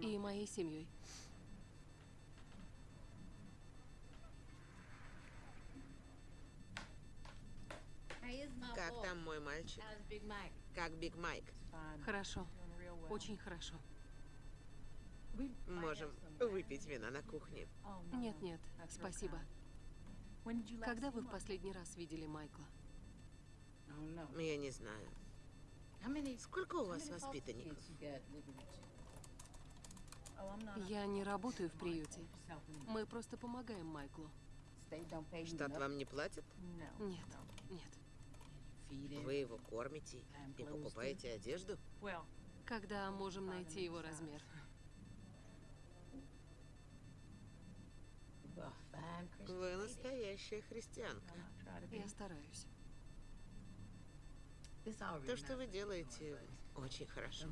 и моей семьей. Как там мой мальчик? Как Биг Майк? Хорошо. Очень хорошо. Можем выпить вина на кухне. Нет, нет, спасибо. Когда вы в последний раз видели Майкла? Я не знаю. Сколько у вас воспитанников? Я не работаю в приюте. Мы просто помогаем Майклу. Штат вам не платит? Нет, нет. Вы его кормите и покупаете одежду? Когда можем найти его размер? Вы настоящая христианка. Я стараюсь. То, что вы делаете, очень хорошо.